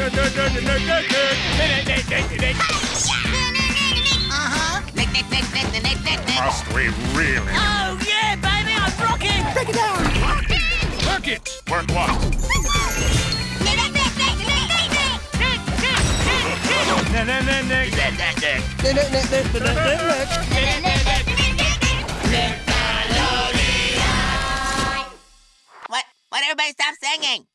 Must we really? Oh, yeah, baby, I'm rocking! Break it down! Work it! Work what? What? What? Everybody stop singing!